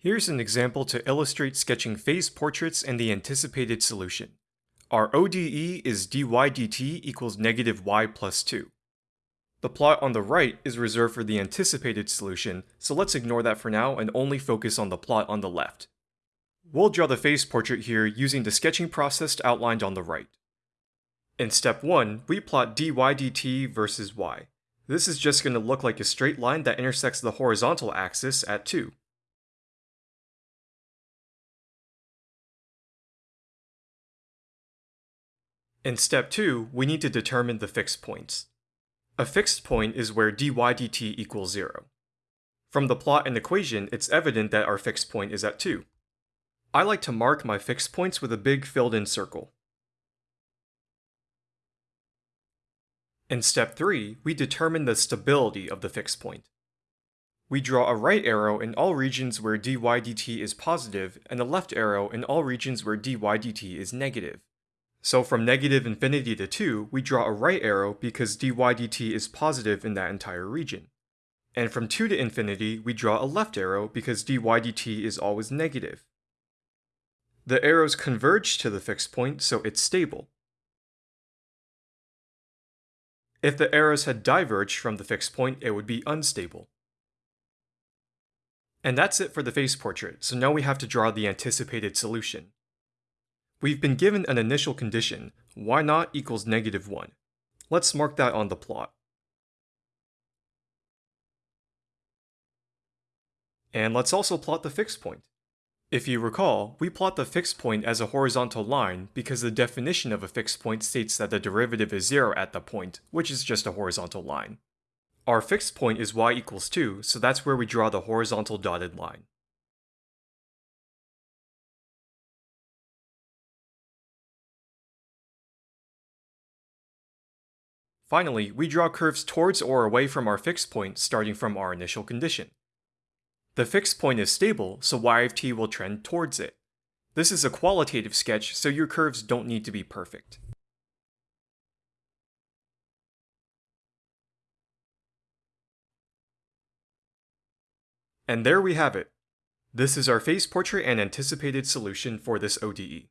Here's an example to illustrate sketching phase portraits and the anticipated solution. Our ODE is dy dt equals negative y plus 2. The plot on the right is reserved for the anticipated solution, so let's ignore that for now and only focus on the plot on the left. We'll draw the phase portrait here using the sketching process outlined on the right. In step 1, we plot dy dt versus y. This is just going to look like a straight line that intersects the horizontal axis at 2. In step 2, we need to determine the fixed points. A fixed point is where dy dt equals 0. From the plot and equation, it's evident that our fixed point is at 2. I like to mark my fixed points with a big filled-in circle. In step 3, we determine the stability of the fixed point. We draw a right arrow in all regions where dy dt is positive and a left arrow in all regions where dy dt is negative. So from negative infinity to 2, we draw a right arrow because dy dt is positive in that entire region. And from 2 to infinity, we draw a left arrow because dy dt is always negative. The arrows converge to the fixed point, so it's stable. If the arrows had diverged from the fixed point, it would be unstable. And that's it for the phase portrait, so now we have to draw the anticipated solution. We've been given an initial condition, y naught equals negative 1. Let's mark that on the plot. And let's also plot the fixed point. If you recall, we plot the fixed point as a horizontal line because the definition of a fixed point states that the derivative is 0 at the point, which is just a horizontal line. Our fixed point is y equals 2, so that's where we draw the horizontal dotted line. Finally, we draw curves towards or away from our fixed point starting from our initial condition. The fixed point is stable, so y of t will trend towards it. This is a qualitative sketch, so your curves don't need to be perfect. And there we have it. This is our phase portrait and anticipated solution for this ODE.